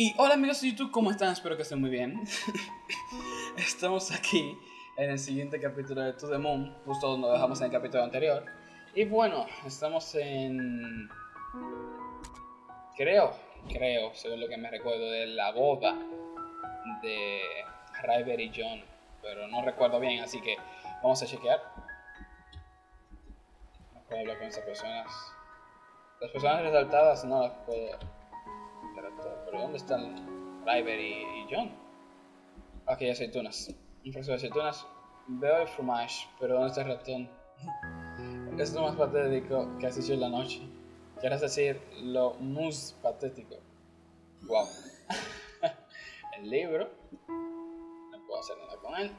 Y hola amigos de YouTube, ¿cómo están? Espero que estén muy bien. Estamos aquí en el siguiente capítulo de To The Moon, justo donde dejamos en el capítulo anterior. Y bueno, estamos en... Creo, creo, según lo que me recuerdo, de la boda de Ryber y John. Pero no recuerdo bien, así que vamos a chequear. No puedo hablar con esas personas. Las personas resaltadas no las puedo pero ¿dónde están Ryber y, John? Aquí hay aceitunas. Un frasco de aceitunas. Veo el fromage, pero ¿dónde está el ratón? es lo más patético que has hecho en la noche. Quieres decir lo más patético. Wow. el libro. No puedo hacer nada con él.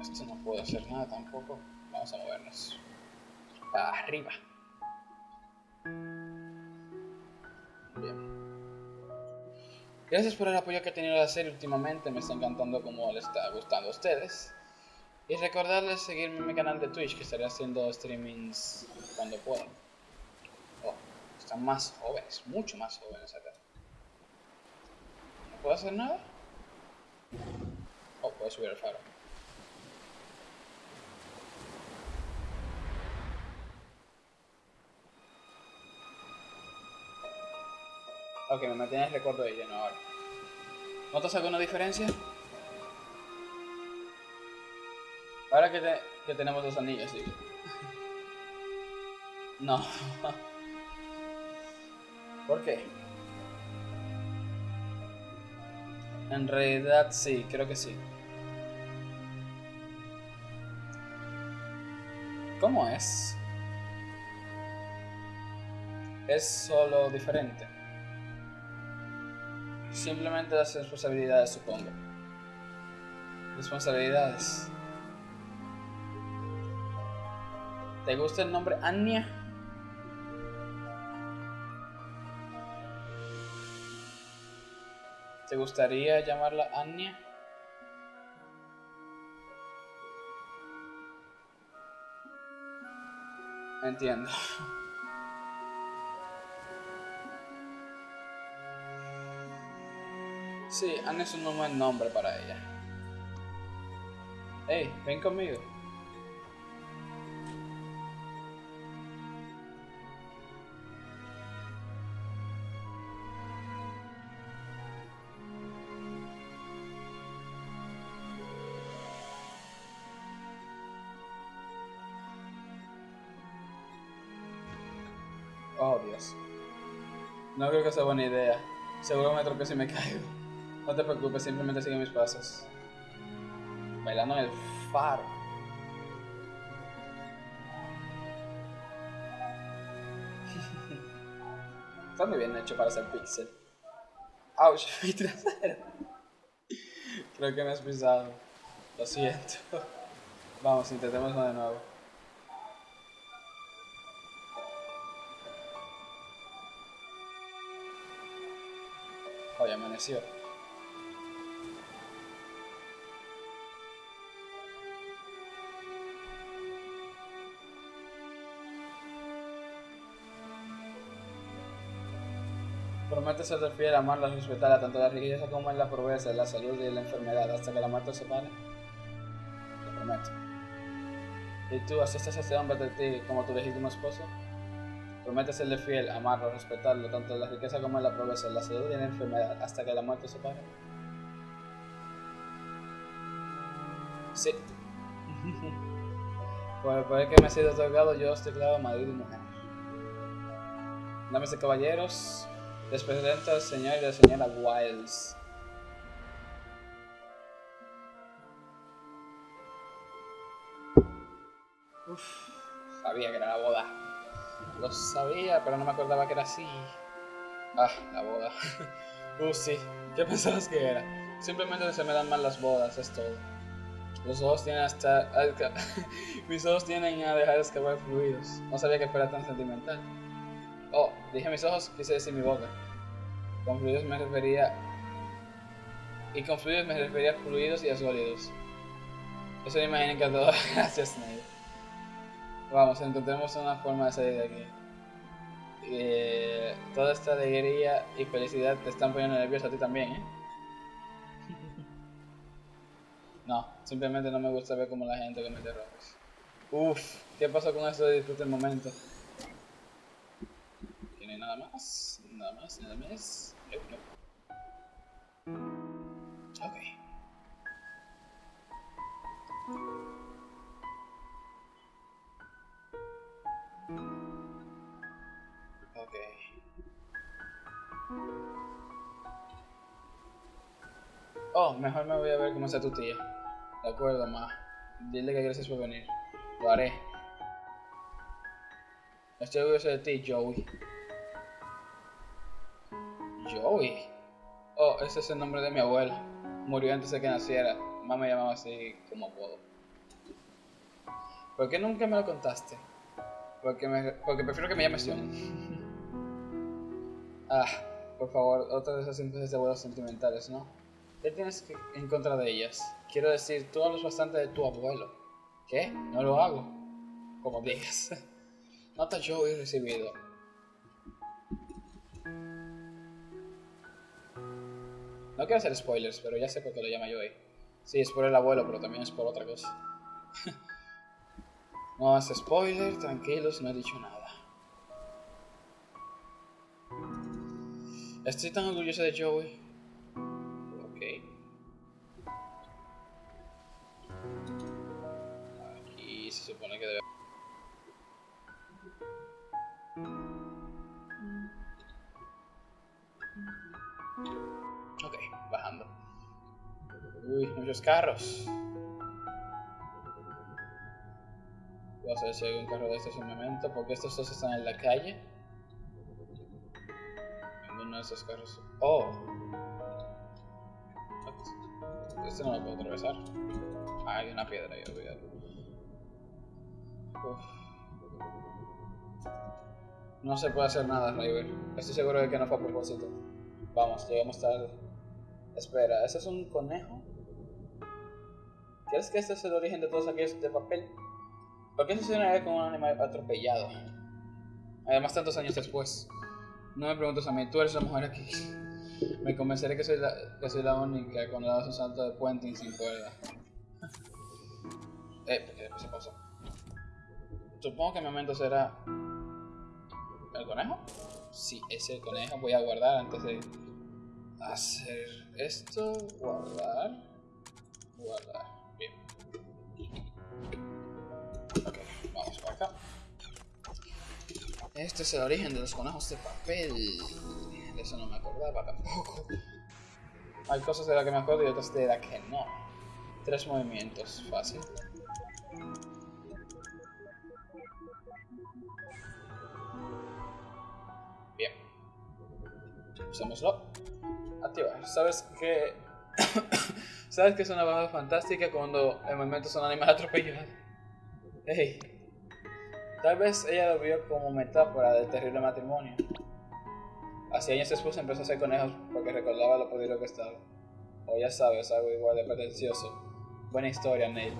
Esto no puedo hacer nada tampoco. Vamos a movernos. Para arriba. Gracias por el apoyo que ha tenido la serie últimamente, me está encantando como le está gustando a ustedes. Y recordarles seguirme en mi canal de Twitch, que estaré haciendo streamings cuando pueda. Oh, están más jóvenes, mucho más jóvenes acá. ¿No puedo hacer nada? Oh, puedo subir el faro. Ok, me mantiene el recuerdo de lleno ahora. ¿Notas alguna diferencia? Ahora que, que tenemos dos anillos, sí. No. ¿Por qué? En realidad sí, creo que sí. ¿Cómo es? Es solo diferente. Simplemente las responsabilidades, supongo. Responsabilidades. ¿Te gusta el nombre Anya? ¿Te gustaría llamarla Anya? Entiendo. Sí, Anne es un buen nombre para ella. Hey, ven conmigo. Oh, Dios. No creo que sea buena idea. Seguro me tropiezo y me caigo. No te preocupes, simplemente sigue mis pasos. Bailando en el faro. Está muy bien hecho para ser pixel. Ouch, mi trasero. Creo que me has pisado. Lo siento. Vamos, intentémoslo de nuevo. Hoy amaneció. Promete ser fiel, amarla, respetarla, tanto la riqueza como en la pobreza, la salud y la enfermedad, hasta que la muerte se pare. Prometo. ¿Y tú aceptas a este hombre de ti como tu legítimo esposo? Promete serle fiel, amarlo, respetarlo, tanto en la riqueza como en la pobreza, la salud y la enfermedad, hasta que la muerte se pare. Sí. Por el poder que me ha sido otorgado, yo os declaro marido y mujer. Dames de caballeros, les presento al señor y la señora Wiles. Uf, sabía que era la boda. Lo sabía, pero no me acordaba que era así. Ah, la boda. Uf, sí. ¿Qué pensabas que era? Simplemente se me dan mal las bodas, es todo. Los ojos tienen hasta... Mis ojos tienen a dejar escapar fluidos. No sabía que fuera tan sentimental. Oh, dije mis ojos, quise decir mi boca. Con fluidos me refería. Y con fluidos me refería a fluidos y a sólidos. Eso me imagino que todo. Gracias, Snape. Vamos, encontremos una forma de salir de aquí. eh, toda esta alegría y felicidad te están poniendo nervioso a ti también, ¿eh? No, simplemente no me gusta ver cómo la gente comete errores. Uff, ¿qué pasó con eso de disfrutar el momento? Tiene nada más, nada más, nada más. Ok. Ok. Oh, mejor me voy a ver cómo está tu tía. De acuerdo, ma. Dile que gracias por venir. Lo haré. Estoy orgulloso de ti. Joey. Ese es el nombre de mi abuela. Murió antes de que naciera. Mamá me llamaba así como puedo. ¿Por qué nunca me lo contaste? Porque, prefiero que me llames John. ah, por favor, otra de esas simple de abuelos sentimentales, ¿no? ¿Qué tienes que, en contra de ellas? Quiero decir, tú hablas bastante de tu abuelo. ¿Qué? No lo hago. Como digas. Nota yo he recibido. No quiero hacer spoilers, pero ya sé por qué lo llama Joey. Sí, es por el abuelo, pero también es por otra cosa. no hace spoiler, tranquilos, no he dicho nada. Estoy tan orgulloso de Joey. Ok. Aquí se supone que debe... Ok, bajando. Uy, muchos carros. Voy a ver si hay un carro de estos en momento, porque estos dos están en la calle. Ninguno de esos carros. Oh. Este no lo puedo atravesar. Ah, hay una piedra ahí, olvidado. No se puede hacer nada, River. Estoy seguro de que no fue a propósito. Vamos, llegamos tarde. Espera, ¿ese es un conejo? ¿Crees que este es el origen de todos aquellos de papel? ¿Por qué sucedería con un animal atropellado? Además, tantos años después. No me preguntes a mí, tú eres la mujer aquí. Me convenceré que soy la, que soy la única cuando das un salto de puente sin cuerda. Eh, ¿qué se pasó? Supongo que mi momento será... ¿El conejo? Sí, es el conejo. Voy a guardar antes de hacer esto. Guardar. Guardar. Bien. Ok, vamos para acá. Este es el origen de los conejos de papel. De eso no me acordaba tampoco. Hay cosas de las que me acuerdo y otras de las que no. Tres movimientos, fácil. Bien. Usémoslo. Activar. ¿Sabes que ¿Sabes que es una baja fantástica cuando el movimiento son animales atropellados? Hey. Tal vez ella lo vio como metáfora del terrible matrimonio. Así años después empezó a hacer conejos porque recordaba lo poderoso que estaba. O ya sabes, algo igual de pretencioso. Buena historia, Neil.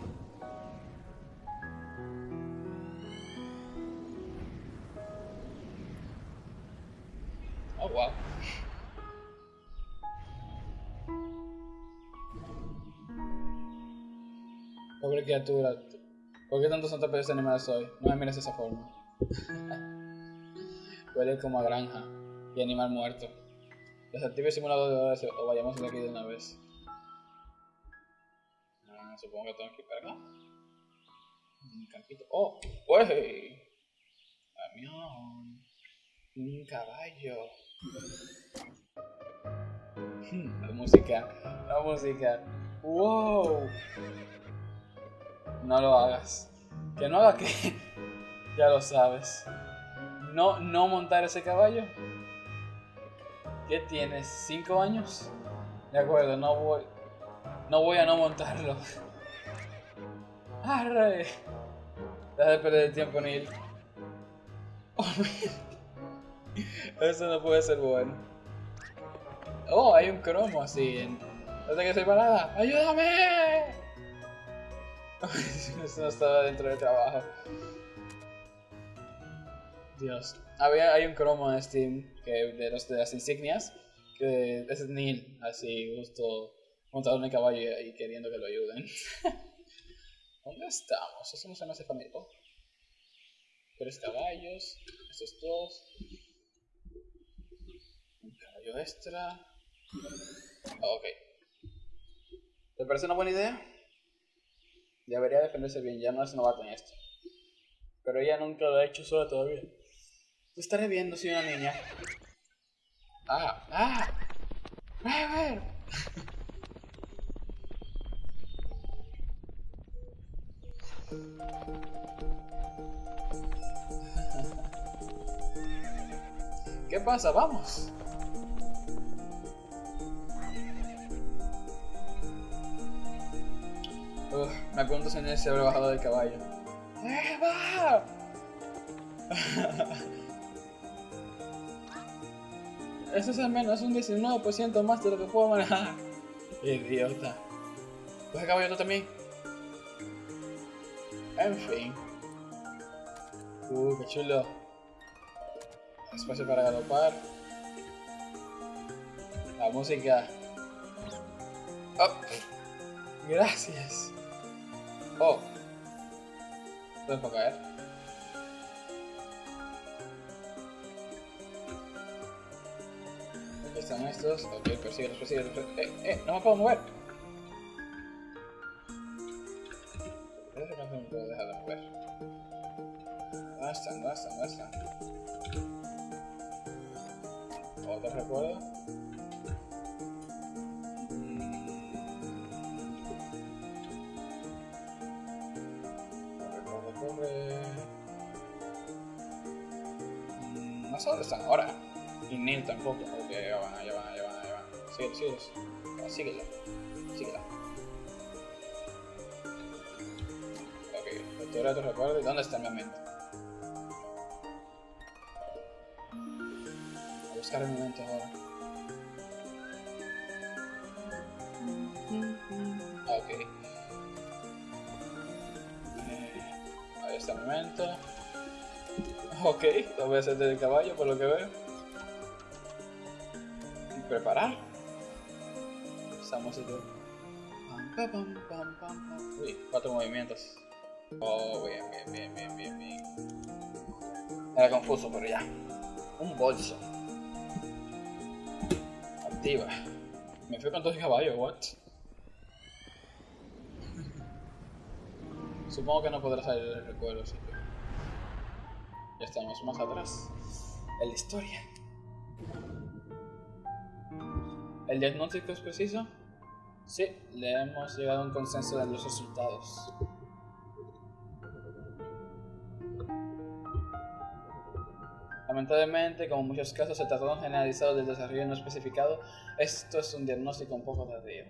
Oh, wow. Pobre criatura. ¿Por qué tantos atropellos de animales hoy? No me mires de esa forma. Huele como a granja y animal muerto. Desactive el simulador de horas o vayamos de aquí de una vez. Ah, supongo que tengo que ir para acá. Un campito. ¡Oh! ¡Wey! Camión. Un caballo. La música. La música. ¡Wow! No lo hagas. Que no haga que. ya lo sabes. No, no montar ese caballo. ¿Qué tienes? ¿Cinco años? De acuerdo, no voy. No voy a no montarlo. ¡Arre! Deja de perder el tiempo, Neil. Oh, Eso no puede ser bueno. Oh, hay un cromo así. En... No que soy parada. ¡Ayúdame! Eso no estaba dentro del trabajo. Dios. Había, hay un cromo en Steam que de, los, de las insignias que es Neil, así, justo montado en el caballo y, queriendo que lo ayuden. ¿Dónde estamos? Eso no se me hace familiar. Oh. Tres caballos, estos dos. Un caballo extra. Ok. ¿Te parece una buena idea? Debería defenderse bien, ya no es novato en esto. Pero ella nunca lo ha hecho sola todavía. Te estaré viendo, soy una niña. Ah, ah. ¿Qué pasa? Vamos. Me pregunto si se habrá bajado del caballo. ¡Eh, va! Eso es al menos un 19% más de lo que puedo manejar. Idiota. ¿Coge caballo tú también? En fin. Uh, qué chulo. Espacio para galopar. La música. Oh. Gracias. Oh. ¿Puedo caer? Aquí están estos. Ok, persíguelos, persíguelos. Eh, eh, no me puedo mover. Tampoco. Ok, ya van, ya van, ya van, ya van. No, síguelo. Síguelo. Ok, captura tu recuerdo. ¿Dónde está mi mente? A buscar el momento ahora. Ok. Eh, ahí está mi mente. Ok, lo voy a hacer desde el caballo por lo que veo. Preparar. Pam, pam, Uy, cuatro movimientos. Oh, bien, bien, bien, bien, bien, bien. Era confuso, pero ya. Un bolso. Activa. Me fui con dos caballos, what? Supongo que no podrá salir el recuerdo, así que... Ya estamos más atrás en la historia. ¿El diagnóstico es preciso? Sí, le hemos llegado a un consenso de los resultados. Lamentablemente, como en muchos casos, el trastorno generalizado del desarrollo no especificado, esto es un diagnóstico un poco tardío.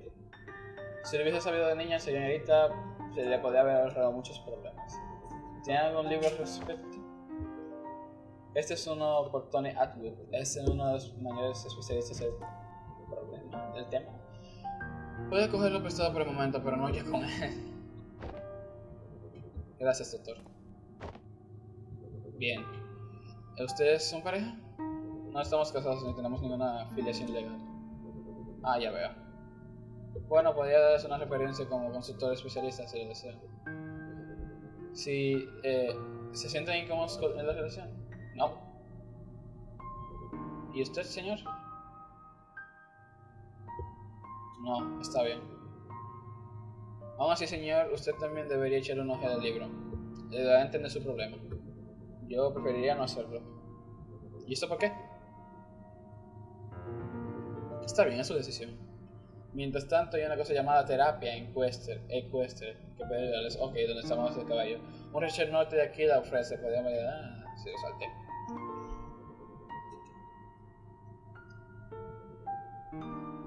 Si lo hubiese sabido de niña, señorita, se le podría haber ahorrado muchos problemas. ¿Tiene algún libro al respecto? Este es uno por Tony Atwood, es uno de los mayores especialistas problema, del tema. Puede cogerlo prestado por el momento, pero no ya con él. Gracias, doctor. Bien. ¿Ustedes son pareja? No estamos casados ni tenemos ninguna afiliación legal. Ah, ya veo. Bueno, podría darles una referencia como consultor especialista si lo desean. Si eh, se sienten incómodos en la relación. No. ¿Y usted, señor? No, está bien. Aún así, señor, usted también debería echarle un ojo al libro. Le dará a entender su problema. Yo preferiría no hacerlo. ¿Y esto por qué? Está bien, es su decisión. Mientras tanto, hay una cosa llamada terapia en Quester, Equester, que puede ayudarles. Ok, donde estamos el caballo. Un Richard Norte de aquí la ofrece, podríamos ir. Ah, sí, lo salté.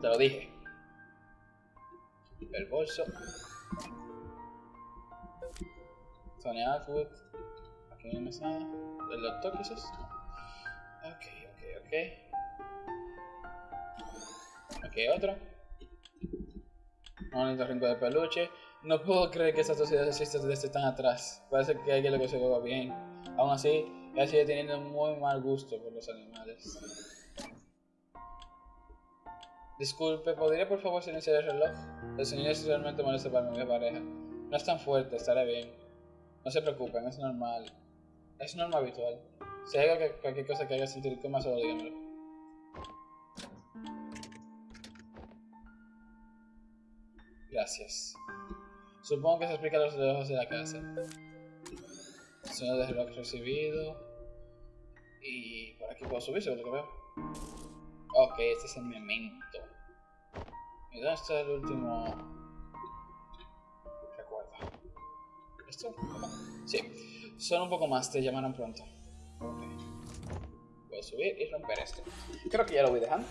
Te lo dije. El bolso. Tony Atwood. Aquí no me sale. ¿El doctor quizás? Ok, ok, ok. Aquí otro. Un rincón de peluche. No puedo creer que esta sociedad exista desde tan atrás. Parece que alguien lo va bien. Aún así, Ella sigue teniendo muy mal gusto por los animales. Disculpe, ¿podría por favor silenciar el reloj? El señor es realmente molesto para mi pareja. No es tan fuerte, estaré bien. No se preocupen, es normal. Es normal habitual. Si hay cualquier cosa que haga sentir como solo dígamelo. Gracias. Supongo que se explica los lejos de la casa. Sonido de reloj recibido. Y por aquí puedo subir, según lo que veo. Ok, este es el memento. ¿Y dónde está el último recuerdo? ¿Esto? Sí. Son un poco más, te llamarán pronto. Voy a subir y romper esto. Creo que ya lo voy dejando.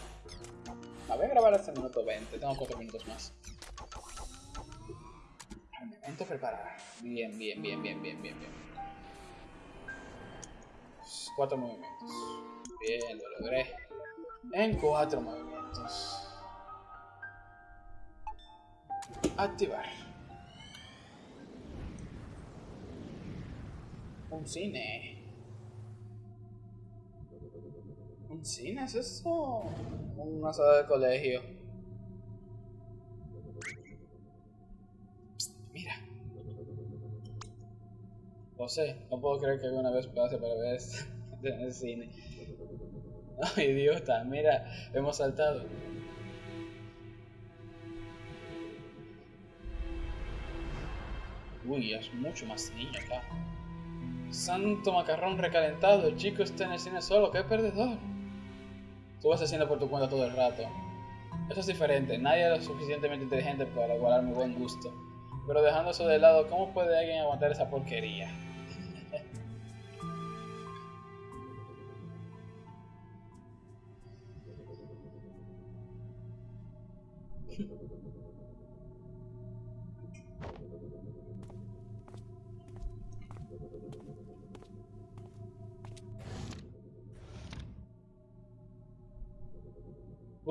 A ver, grabar hasta el minuto 20. Tengo 4 minutos más. El memento preparar. Bien, bien, bien, bien, bien, bien, bien. Cuatro movimientos. Bien, lo logré. En cuatro movimientos. Activar. Un cine. ¿Un cine es eso? Una sala de colegio. Mira. No sé, no puedo creer que alguna vez pase para ver esto en el cine. Ay, idiota, mira, hemos saltado. Uy, es mucho más niño acá. Santo macarrón recalentado, el chico está en el cine solo, qué perdedor. Tú vas haciendo por tu cuenta todo el rato. Eso es diferente, nadie es lo suficientemente inteligente para igualar mi buen gusto. Pero dejando eso de lado, ¿cómo puede alguien aguantar esa porquería?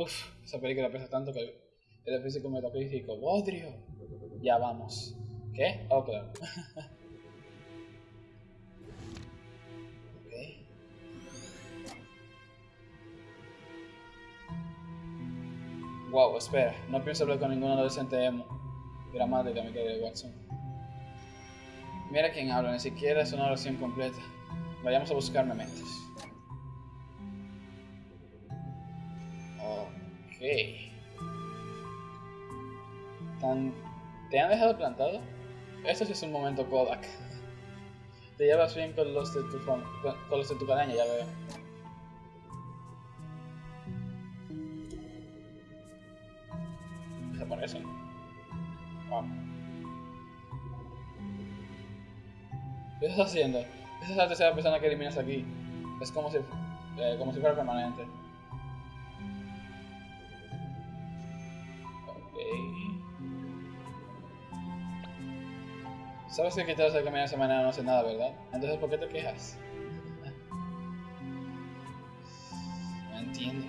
Uf, esa película pesa tanto que el físico metafísico. ¡Bodrio! Ya vamos. ¿Qué? Oh, claro. Wow, espera. No pienso hablar con ningún adolescente emo. Gramática, mi querido Watson. Mira quién habla, ni siquiera es una oración completa. Vayamos a buscar mementos. Ok. Tan... ¿Te han dejado plantado? Eso sí es un momento Kodak. Te llevas bien con los de tu, con los de tu calaña, ya veo. Desaparecen. Wow. ¿Qué estás haciendo? Esa es la tercera persona que eliminas aquí. Es como si, eh, como si fuera permanente. Sabes que quitarse de caminar de esa manera no hace nada, ¿verdad? Entonces, ¿por qué te quejas? No entiendo.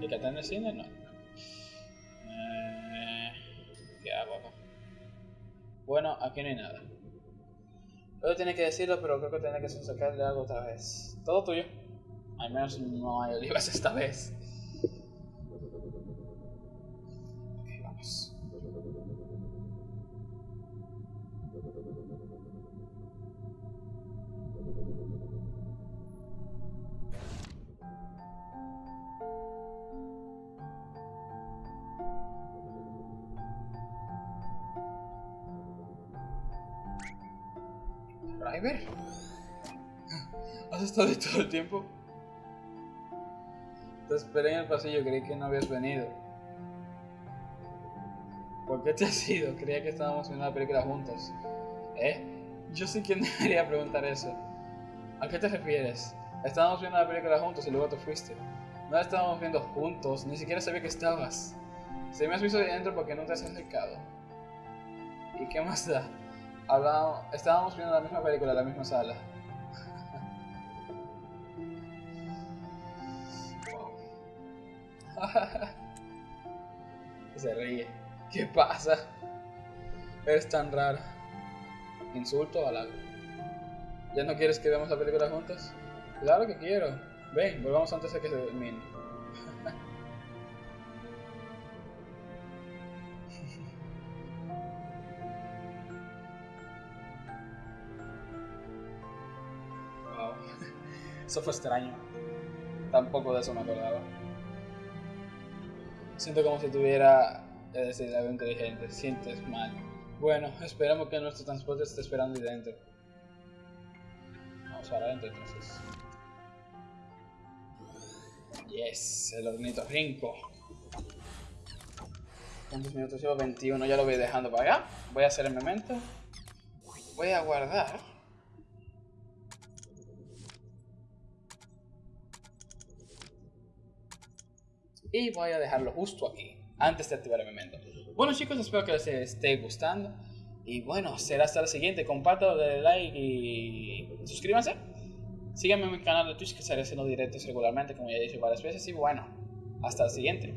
¿Y que está en el cine? No. Eh, ¿Qué hago? Bueno, aquí no hay nada. Yo tenía que decirlo, pero creo que tenía que sacarle algo otra vez. Todo tuyo. Al menos no hay olivas esta vez. River? ¿Has estado ahí todo el tiempo? Te esperé en el pasillo, creí que no habías venido. ¿Por qué te has ido? Creía que estábamos viendo una película juntos. ¿Eh? Yo sé quién debería preguntar eso. ¿A qué te refieres? Estábamos viendo una película juntos y luego te fuiste. No la estábamos viendo juntos, ni siquiera sabía que estabas. Si me has visto de dentro porque no te has acercado. ¿Y qué más da? Hablábamos, estábamos viendo la misma película en la misma sala. Se ríe. ¿Qué pasa? Eres tan rara. ¿Insulto o halago? ¿Ya no quieres que veamos la película juntos? Claro que quiero. Ven, volvamos antes de que se termine. Eso fue extraño. Tampoco de eso me acordaba. Siento como si tuviera, es decir, algo inteligente. Sientes mal. Bueno, esperamos que nuestro transporte esté esperando ahí dentro. Vamos para adentro entonces. Yes, el hornito rinco. ¿Cuántos minutos llevo? 21, ya lo voy dejando para acá. Voy a hacer el memento. Voy a guardar. Y voy a dejarlo justo aquí, antes de activar el memento. Bueno chicos, espero que les esté gustando. Y bueno, será hasta la siguiente. Compártelo, denle like y suscríbanse. Síganme en mi canal de Twitch que estaré haciendo directos regularmente, como ya he dicho varias veces. Y bueno, hasta la siguiente.